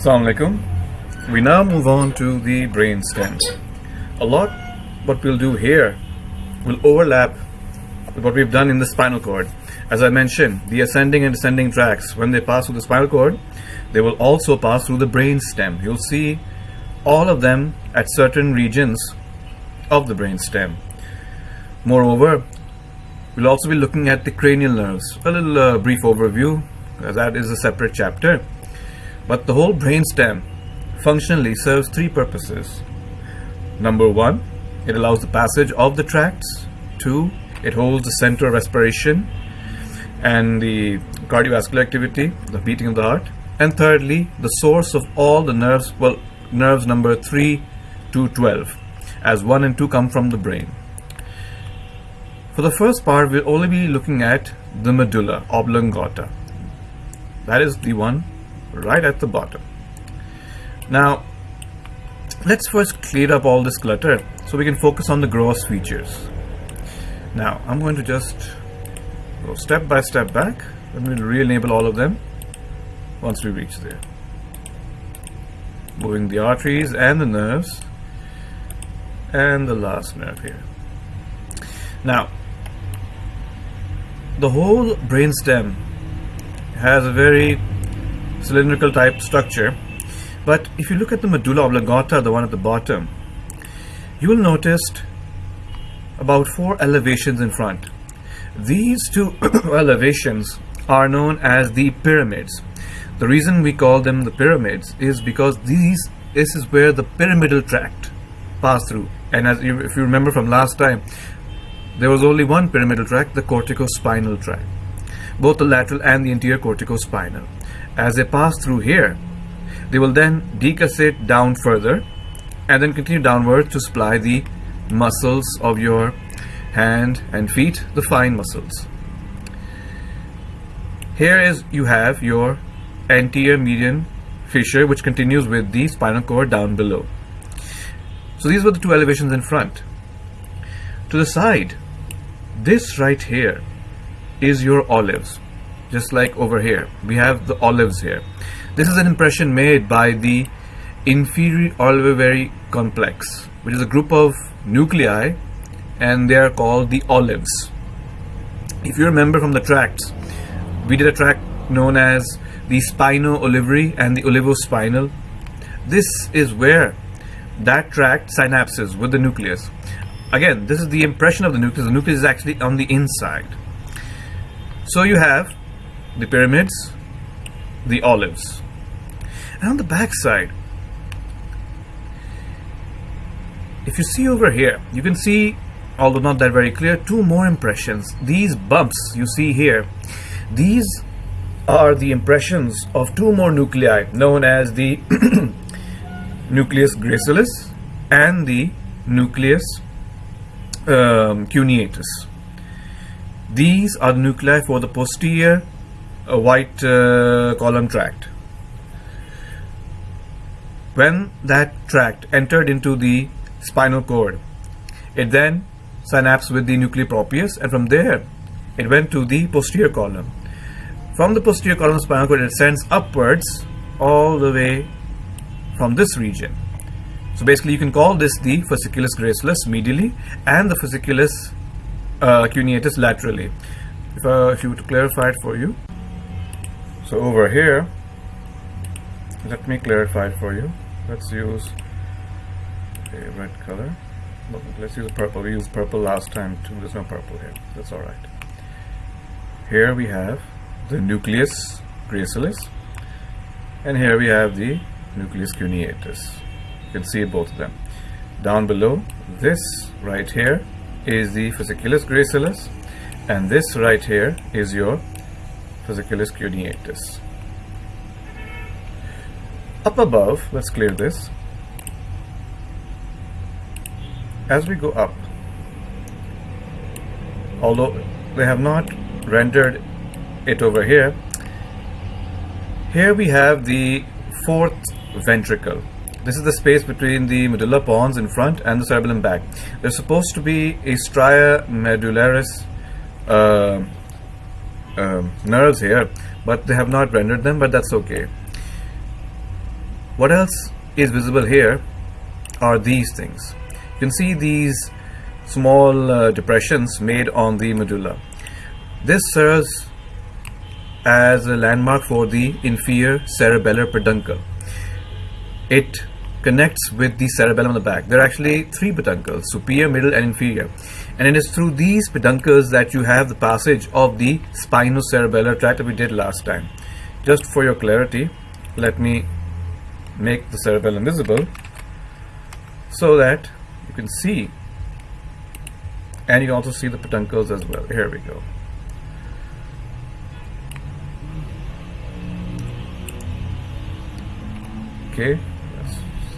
Assalamu alaikum. We now move on to the brain stem. A lot what we'll do here will overlap with what we've done in the spinal cord. As I mentioned, the ascending and descending tracts, when they pass through the spinal cord, they will also pass through the brain stem. You'll see all of them at certain regions of the brain stem. Moreover, we'll also be looking at the cranial nerves. A little uh, brief overview, that is a separate chapter. But the whole brain stem functionally serves three purposes. Number one, it allows the passage of the tracts. Two, it holds the center of respiration and the cardiovascular activity, the beating of the heart. And thirdly, the source of all the nerves, well, nerves number 3 to 12, as 1 and 2 come from the brain. For the first part, we'll only be looking at the medulla oblongata. That is the one right at the bottom. Now, let's first clear up all this clutter so we can focus on the gross features. Now, I'm going to just go step by step back and we'll re-enable all of them once we reach there. Moving the arteries and the nerves and the last nerve here. Now, the whole brainstem has a very cylindrical type structure. But if you look at the medulla oblongata the one at the bottom you will notice about four elevations in front. These two elevations are known as the pyramids. The reason we call them the pyramids is because these this is where the pyramidal tract pass through. And as you, if you remember from last time there was only one pyramidal tract the corticospinal tract both the lateral and the anterior corticospinal as they pass through here, they will then decussate down further and then continue downward to supply the muscles of your hand and feet, the fine muscles. Here is you have your anterior median fissure which continues with the spinal cord down below. So these were the two elevations in front. To the side, this right here is your olives just like over here. We have the olives here. This is an impression made by the inferior olivary complex which is a group of nuclei and they are called the olives. If you remember from the tracts we did a tract known as the spino-olivary and the olivospinal. This is where that tract synapses with the nucleus. Again this is the impression of the nucleus. The nucleus is actually on the inside. So you have the pyramids, the olives. And on the back side, if you see over here, you can see, although not that very clear, two more impressions. These bumps you see here, these are the impressions of two more nuclei known as the nucleus gracilis and the nucleus um, cuneatus. These are the nuclei for the posterior a white uh, column tract. When that tract entered into the spinal cord, it then synapsed with the nuclei proprius and from there it went to the posterior column. From the posterior column of spinal cord it ascends upwards all the way from this region. So basically you can call this the fasciculus gracilis medially and the fasciculus uh, cuneatus laterally. If, uh, if you to clarify it for you. So over here, let me clarify for you. Let's use a red color. Let's use purple. We used purple last time too. There's no purple here. That's alright. Here we have the nucleus gracilis and here we have the nucleus cuneatus. You can see both of them. Down below, this right here is the fasciculus gracilis and this right here is your fasciculus cuneatus. Up above, let's clear this. As we go up, although they have not rendered it over here, here we have the fourth ventricle. This is the space between the medulla pons in front and the cerebellum back. There's supposed to be a stria medullaris uh, um, nerves here but they have not rendered them but that's okay What else is visible here are these things. You can see these small uh, depressions made on the medulla. This serves as a landmark for the inferior cerebellar peduncle. It connects with the cerebellum on the back. There are actually three peduncles, superior, middle and inferior. And it is through these peduncles that you have the passage of the spinocerebellar tract that we did last time. Just for your clarity, let me make the cerebellum visible so that you can see and you can also see the peduncles as well. Here we go. Okay,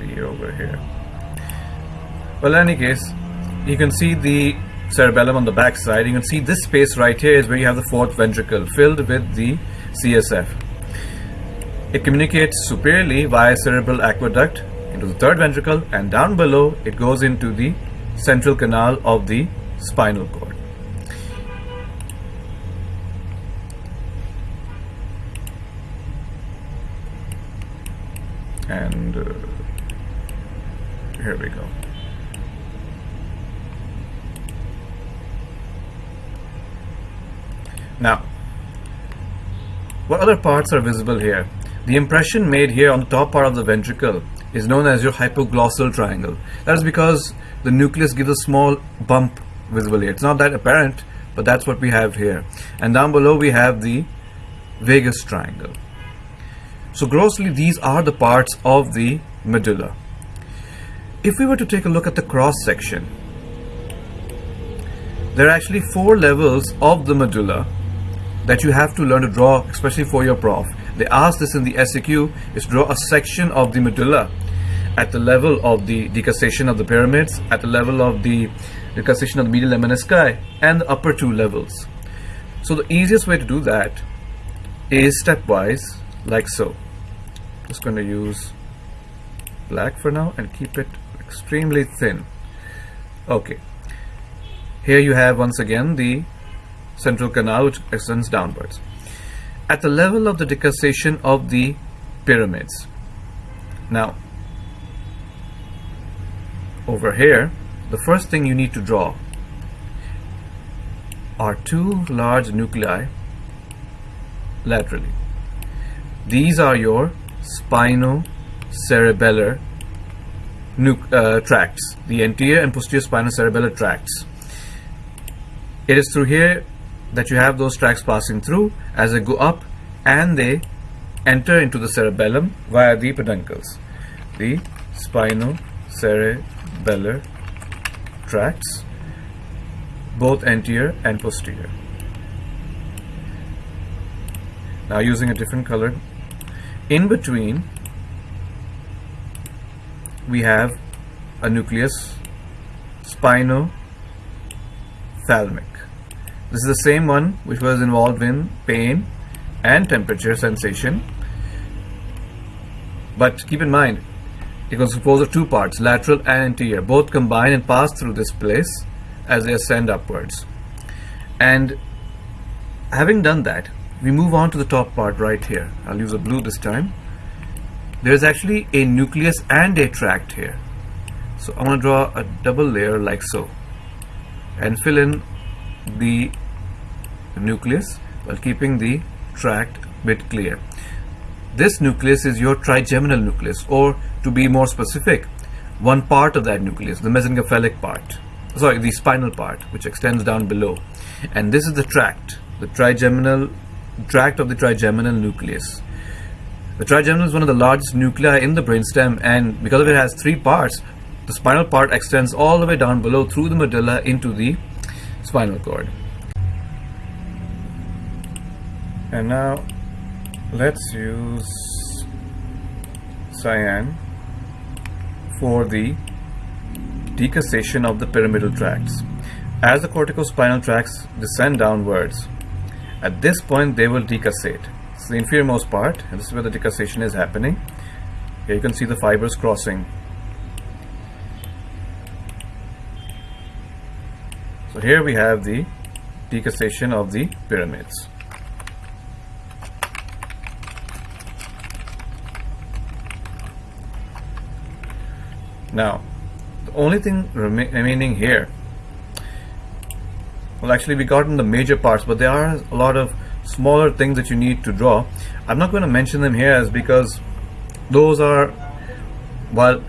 see over here. Well, in any case, you can see the cerebellum on the back side. You can see this space right here is where you have the fourth ventricle filled with the CSF. It communicates superiorly via cerebral aqueduct into the third ventricle and down below it goes into the central canal of the spinal cord. And uh, here we go. Now, what other parts are visible here? The impression made here on the top part of the ventricle is known as your hypoglossal triangle. That is because the nucleus gives a small bump visible here. It's not that apparent, but that's what we have here. And down below we have the vagus triangle. So grossly, these are the parts of the medulla. If we were to take a look at the cross section, there are actually four levels of the medulla that you have to learn to draw, especially for your prof. They ask this in the SEQ, is draw a section of the medulla at the level of the decussation of the pyramids, at the level of the decussation of the medial lemnisci, and the upper two levels. So the easiest way to do that is stepwise, like so. Just going to use black for now and keep it extremely thin. Okay. Here you have once again the central canal which extends downwards. At the level of the decussation of the pyramids. Now, over here, the first thing you need to draw are two large nuclei laterally. These are your spinocerebellar uh, tracts, the anterior and posterior spinocerebellar tracts. It is through here that you have those tracts passing through as they go up and they enter into the cerebellum via the peduncles. The spinocerebellar tracts, both anterior and posterior. Now using a different color, in between we have a nucleus spinothalamic this is the same one which was involved in pain and temperature sensation. But keep in mind, it was composed of two parts, lateral and anterior. Both combine and pass through this place as they ascend upwards. And having done that, we move on to the top part right here. I'll use a blue this time. There is actually a nucleus and a tract here. So I'm to draw a double layer like so and fill in the nucleus while keeping the tract bit clear. This nucleus is your trigeminal nucleus or to be more specific, one part of that nucleus, the mesencephalic part, sorry, the spinal part which extends down below. And this is the tract, the trigeminal tract of the trigeminal nucleus. The trigeminal is one of the largest nuclei in the brainstem and because it has three parts, the spinal part extends all the way down below through the medulla into the spinal cord. And now let's use cyan for the decussation of the pyramidal tracts. As the corticospinal tracts descend downwards, at this point they will decussate. The inferiormost part, and this is where the decussation is happening. Here you can see the fibers crossing So here we have the decussation of the pyramids. Now, the only thing remaining here, well, actually, we gotten the major parts, but there are a lot of smaller things that you need to draw. I'm not going to mention them here as because those are, well,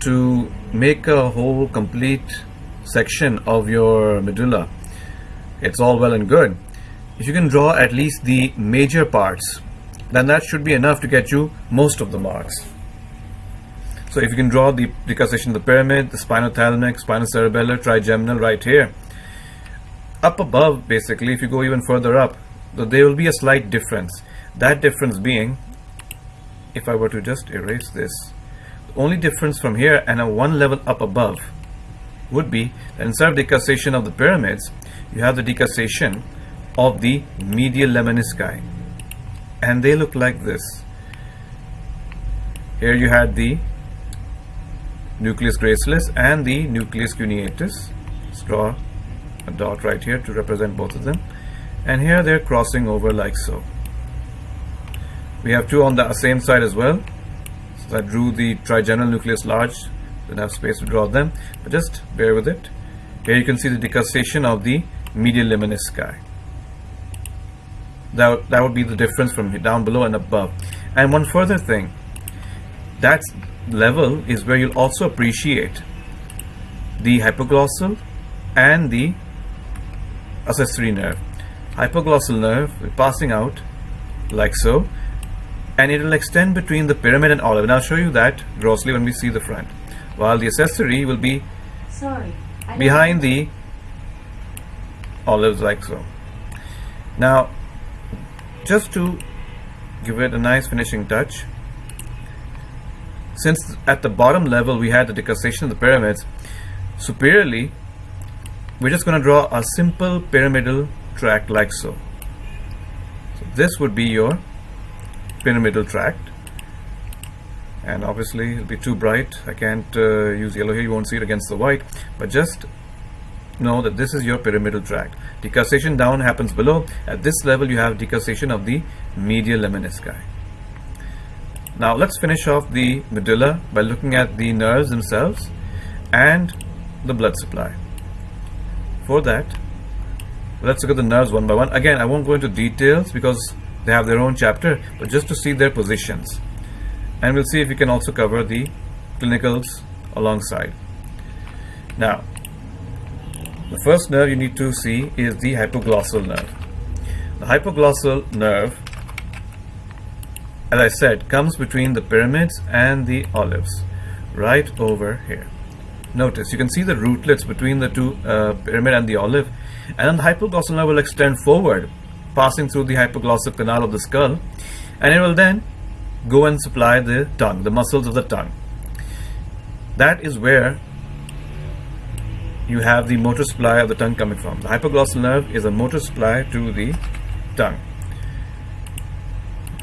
to make a whole complete section of your medulla, it's all well and good. If you can draw at least the major parts, then that should be enough to get you most of the marks. So if you can draw the decussation of the pyramid, the spinothalamic, spinocerebellar, trigeminal right here, up above basically, if you go even further up, there will be a slight difference. That difference being, if I were to just erase this, the only difference from here and a one level up above would be that instead of decussation of the pyramids, you have the decussation of the medial lemnisci. And they look like this. Here you had the nucleus gracilis and the nucleus cuneatus. Draw a dot right here to represent both of them. And here they're crossing over like so. We have two on the same side as well. So I drew the trigeminal nucleus large, didn't have space to draw them, but just bear with it. Here you can see the decussation of the medial lemnisci. That, that would be the difference from down below and above. And one further thing, that level is where you'll also appreciate the hypoglossal and the accessory nerve. Hypoglossal nerve passing out like so and it will extend between the pyramid and olive and I'll show you that grossly when we see the front while the accessory will be Sorry. Behind the olives like so. Now just to give it a nice finishing touch since at the bottom level we had the decussation of the pyramids superiorly we're just going to draw a simple pyramidal tract like so. so this would be your pyramidal tract. And obviously it'll be too bright. I can't uh, use yellow here. You won't see it against the white. But just know that this is your pyramidal tract. Decussation down happens below. At this level you have decussation of the medial lemnisci now let's finish off the medulla by looking at the nerves themselves and the blood supply. For that let's look at the nerves one by one. Again I won't go into details because they have their own chapter but just to see their positions. And we'll see if we can also cover the clinicals alongside. Now the first nerve you need to see is the hypoglossal nerve. The hypoglossal nerve as I said comes between the pyramids and the olives right over here. Notice you can see the rootlets between the two uh, pyramid and the olive and then the hypoglossal nerve will extend forward passing through the hypoglossal canal of the skull. And it will then go and supply the tongue the muscles of the tongue. That is where you have the motor supply of the tongue coming from. The hypoglossal nerve is a motor supply to the tongue.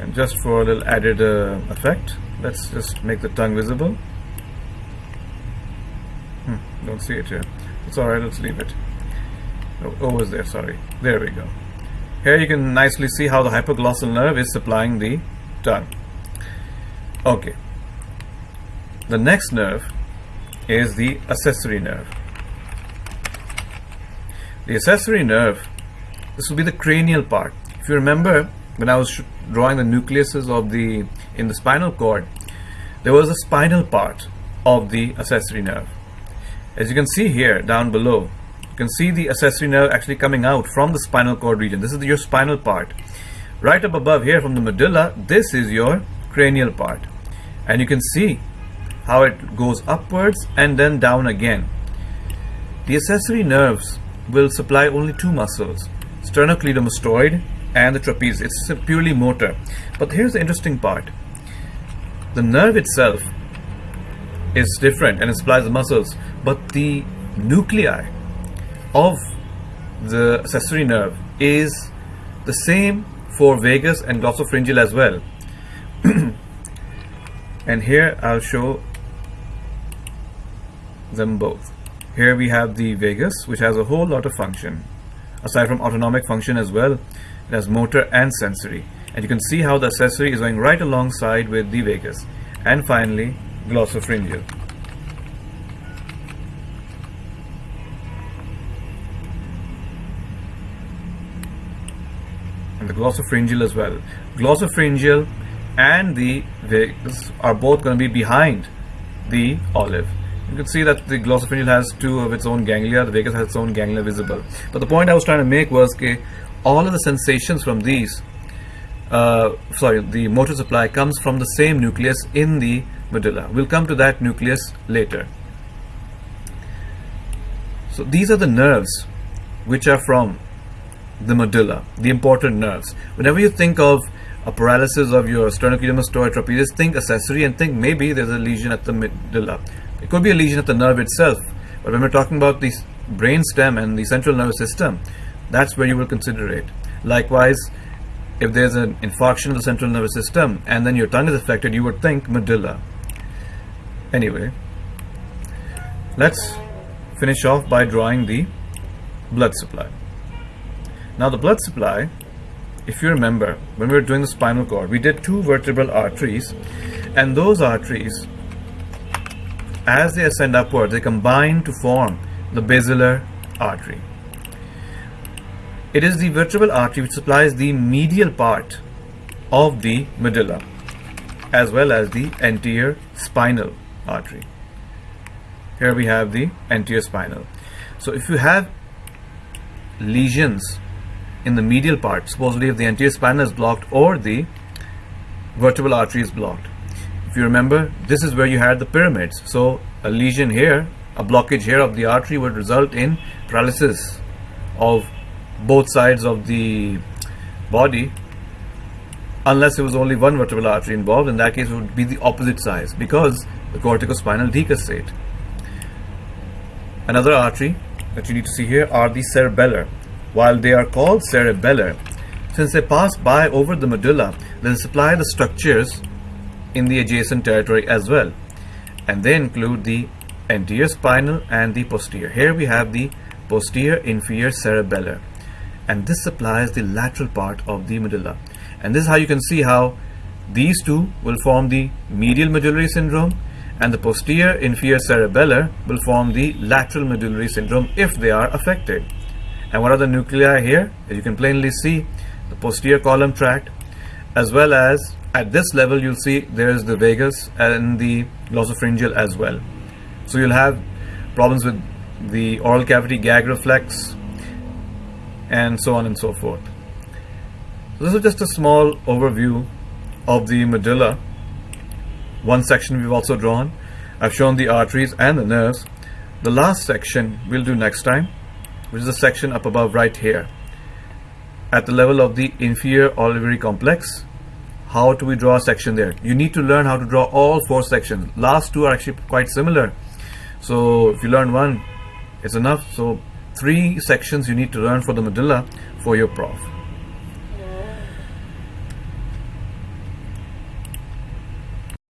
And just for a little added uh, effect let's just make the tongue visible. Hmm, don't see it here. It's alright let's leave it oh, oh there? Sorry. There we go. Here you can nicely see how the hypoglossal nerve is supplying the tongue. Okay. The next nerve is the accessory nerve. The accessory nerve this will be the cranial part. If you remember when I was drawing the nucleuses of the in the spinal cord there was a spinal part of the accessory nerve. As you can see here down below can see the accessory nerve actually coming out from the spinal cord region this is your spinal part right up above here from the medulla this is your cranial part and you can see how it goes upwards and then down again the accessory nerves will supply only two muscles sternocleidomastoid and the trapeze. It's purely motor. But here's the interesting part. The nerve itself is different and it supplies the muscles, but the nuclei of the accessory nerve is the same for vagus and glossopharyngeal as well. and here I'll show them both. Here we have the vagus, which has a whole lot of function, aside from autonomic function as well. It has motor and sensory. And you can see how the accessory is going right alongside with the vagus. And finally, glossopharyngeal. The glossopharyngeal as well. Glossopharyngeal and the vagus are both going to be behind the olive. You can see that the glossopharyngeal has two of its own ganglia, the vagus has its own ganglia visible. But the point I was trying to make was that all of the sensations from these, uh, sorry, the motor supply comes from the same nucleus in the medulla. We'll come to that nucleus later. So these are the nerves which are from the medulla, the important nerves. Whenever you think of a paralysis of your sternocleidomastoid trapezius, think accessory and think maybe there's a lesion at the medulla. It could be a lesion at the nerve itself, but when we're talking about the brain stem and the central nervous system, that's where you will consider it. Likewise, if there's an infarction of the central nervous system and then your tongue is affected, you would think medulla. Anyway, let's finish off by drawing the blood supply. Now the blood supply, if you remember, when we were doing the spinal cord, we did two vertebral arteries and those arteries, as they ascend upward, they combine to form the basilar artery. It is the vertebral artery which supplies the medial part of the medulla as well as the anterior spinal artery. Here we have the anterior spinal. So if you have lesions in the medial part, supposedly if the anterior spine is blocked or the vertebral artery is blocked. If you remember, this is where you had the pyramids. So a lesion here, a blockage here of the artery would result in paralysis of both sides of the body unless it was only one vertebral artery involved in that case it would be the opposite size because the corticospinal decussate another artery that you need to see here are the cerebellar. While they are called cerebellar, since they pass by over the medulla, they supply the structures in the adjacent territory as well. And they include the anterior spinal and the posterior. Here we have the posterior inferior cerebellar. And this supplies the lateral part of the medulla. And this is how you can see how these two will form the medial medullary syndrome and the posterior inferior cerebellar will form the lateral medullary syndrome if they are affected. And what are the nuclei here? As you can plainly see, the posterior column tract as well as at this level you'll see there is the vagus and the glossopharyngeal as well. So you'll have problems with the oral cavity gag reflex and so on and so forth. So this is just a small overview of the medulla one section we've also drawn. I've shown the arteries and the nerves. The last section we'll do next time, which is the section up above right here. At the level of the inferior olivary complex, how do we draw a section there? You need to learn how to draw all four sections. Last two are actually quite similar. So if you learn one, it's enough. So three sections you need to learn for the medulla for your prof.